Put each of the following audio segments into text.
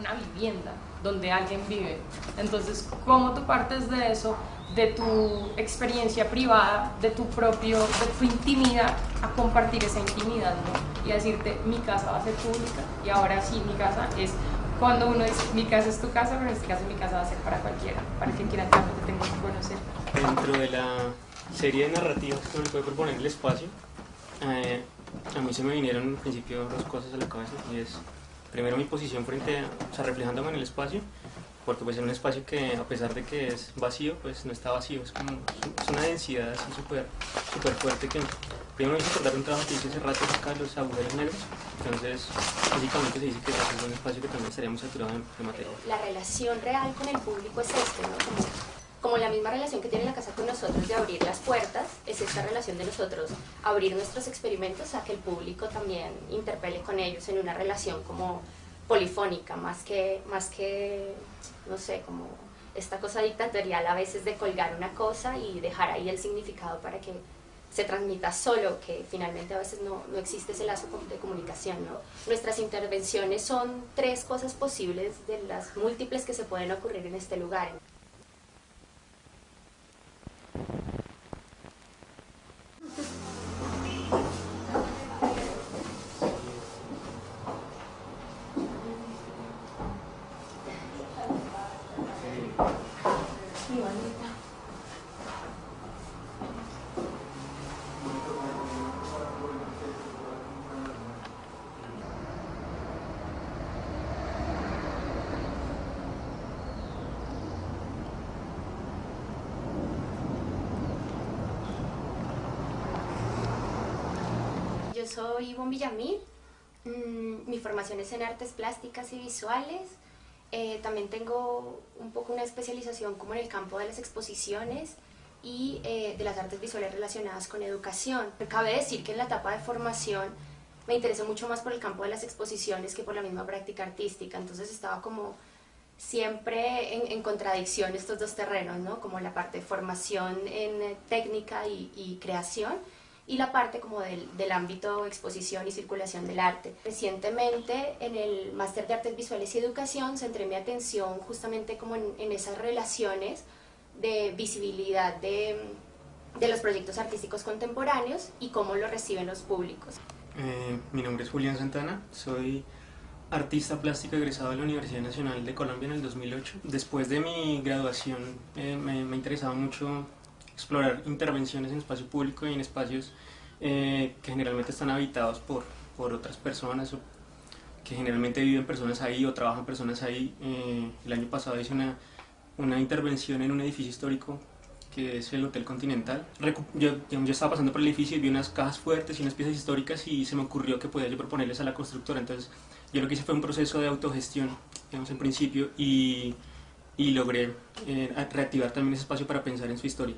una vivienda donde alguien vive. Entonces, ¿cómo tú partes de eso, de tu experiencia privada, de tu propio, de tu intimidad, a compartir esa intimidad, ¿no? Y a decirte, mi casa va a ser pública y ahora sí, mi casa es cuando uno dice, mi casa es tu casa, pero en este caso mi casa va a ser para cualquiera, para quien quiera realmente tengo que conocer. Dentro de la serie de narrativas que me puede proponer el espacio, eh, a mí se me vinieron en principio dos cosas a la cabeza y es primero mi posición frente a, o sea, reflejándome en el espacio porque pues en un espacio que a pesar de que es vacío, pues no está vacío, es como es una densidad así súper super fuerte que primero me hizo acordar un trabajo que hice hace rato acá, los agujeros negros, entonces básicamente se dice que es un espacio que también estaríamos saturado de, materia. La relación real con el público es este, ¿no? Como, como la misma relación que tiene la casa con nosotros de abrir las puertas, es esta relación de nosotros abrir nuestros experimentos a que el público también interpele con ellos en una relación como polifónica, más que, más que, no sé, como esta cosa dictatorial a veces de colgar una cosa y dejar ahí el significado para que se transmita solo, que finalmente a veces no, no existe ese lazo de comunicación. ¿no? Nuestras intervenciones son tres cosas posibles de las múltiples que se pueden ocurrir en este lugar. Soy Ivonne Villamil, mm, mi formación es en artes plásticas y visuales, eh, también tengo un poco una especialización como en el campo de las exposiciones y eh, de las artes visuales relacionadas con educación. Cabe decir que en la etapa de formación me interesé mucho más por el campo de las exposiciones que por la misma práctica artística, entonces estaba como siempre en, contradicción estos dos terrenos, ¿no? como la parte de formación en eh, técnica y, y creación y la parte como del, del, ámbito exposición y circulación del arte. Recientemente en el Máster de Artes Visuales y Educación centré mi atención justamente como en, en esas relaciones de visibilidad de, de, los proyectos artísticos contemporáneos y cómo lo reciben los públicos. Eh, mi nombre es Julián Santana, soy artista plástico egresado de la Universidad Nacional de Colombia en el 2008. Después de mi graduación eh, me, me interesaba mucho explorar intervenciones en espacio público y en espacios eh, que generalmente están habitados por, por otras personas o que generalmente viven personas ahí o trabajan personas ahí. Eh, el año pasado hice una, una intervención en un edificio histórico que es el Hotel Continental. Yo, yo, estaba pasando por el edificio y vi unas cajas fuertes y unas piezas históricas y se me ocurrió que podía yo proponerles a la constructora. Entonces yo lo que hice fue un proceso de autogestión, digamos, en principio, y, y logré eh, reactivar también ese espacio para pensar en su historia.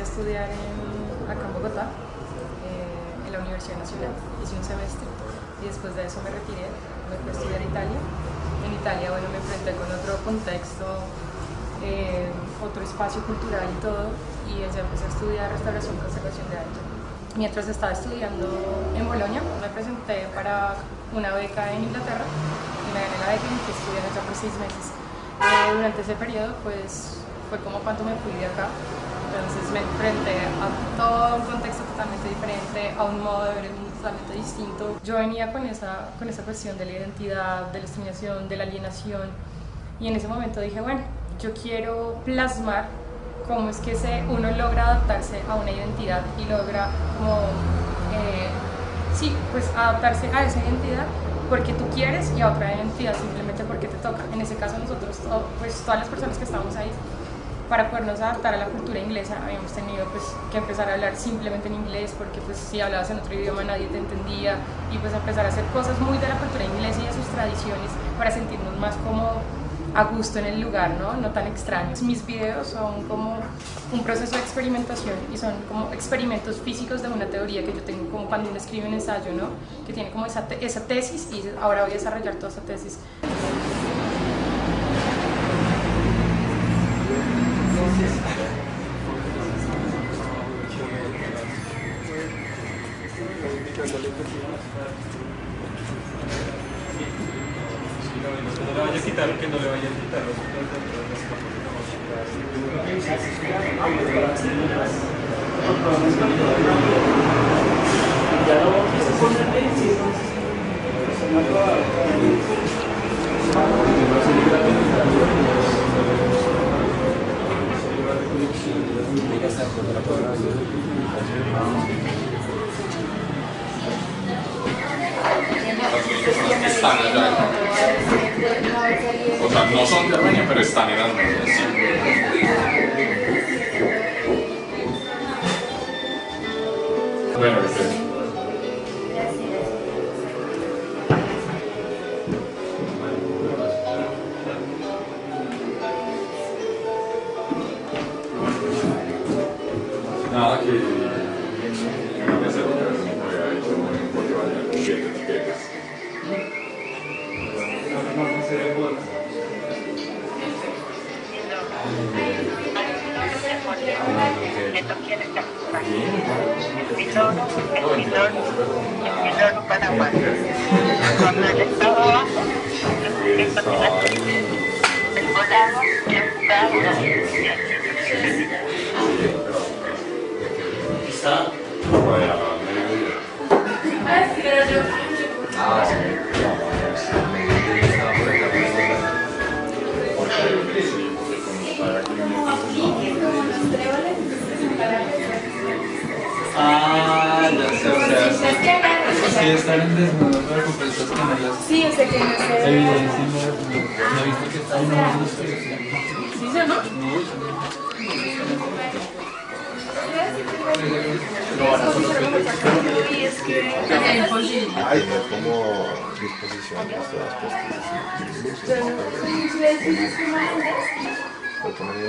A estudiar acá en Bogotá, eh, en la Universidad Nacional, hice un semestre y después de eso me retiré, me fui a estudiar Italia. En Italia, bueno, me enfrenté con otro contexto, otro espacio cultural y todo, y allá empecé a estudiar restauración y conservación de arte. Mientras estaba estudiando en Bolonia, me presenté para una beca en Inglaterra y me gané la beca y me fui a estudiar allá por seis meses. Eh, durante ese periodo, pues, fue como cuando me fui de acá. Entonces me enfrenté a todo un contexto totalmente diferente, a un modo de ver el mundo totalmente distinto. Yo venía con esa, con esa cuestión de la identidad, de la discriminación, de la alienación, y en ese momento dije, bueno, yo quiero plasmar cómo es que se, uno logra adaptarse a una identidad y logra como, eh, sí, pues adaptarse a esa identidad porque tú quieres y a otra identidad simplemente porque te toca. En ese caso nosotros, pues todas las personas que estamos ahí, para podernos adaptar a la cultura inglesa habíamos tenido pues que empezar a hablar simplemente en inglés porque pues si hablabas en otro idioma nadie te entendía y pues empezar a hacer cosas muy de la cultura inglesa y de sus tradiciones para sentirnos más como a gusto en el lugar, ¿no? no tan extraños. Mis videos son como un proceso de experimentación y son como experimentos físicos de una teoría que yo tengo como cuando uno escribe un ensayo, ¿no? que tiene como esa, esa tesis y ahora voy a desarrollar toda esa tesis. Vaya a quitar, que no le vaya a quitar los O sea, no son de Armenia, pero están en Armenia, sí. Cuando estaba volado, Está. Vaya, mediodía. Ah, sí. Porque sí, porque como está Ah, están en desnudo, pero con estas que no las... Sí, o sea que no sé. Evidencia, no, no he visto que en sí. ¿Sí o no? Hay como disposiciones todas puestas porque como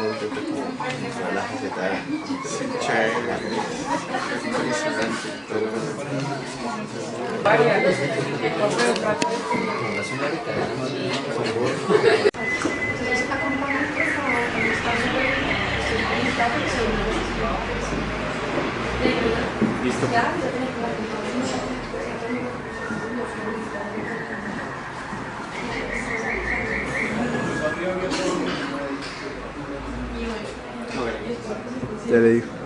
faceta Ya le dijo.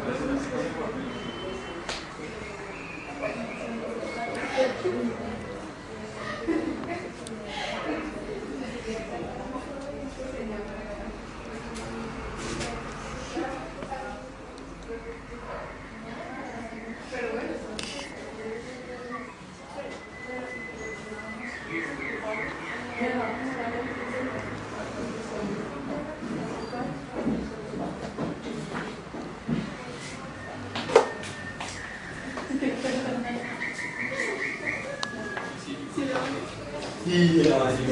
Y ya,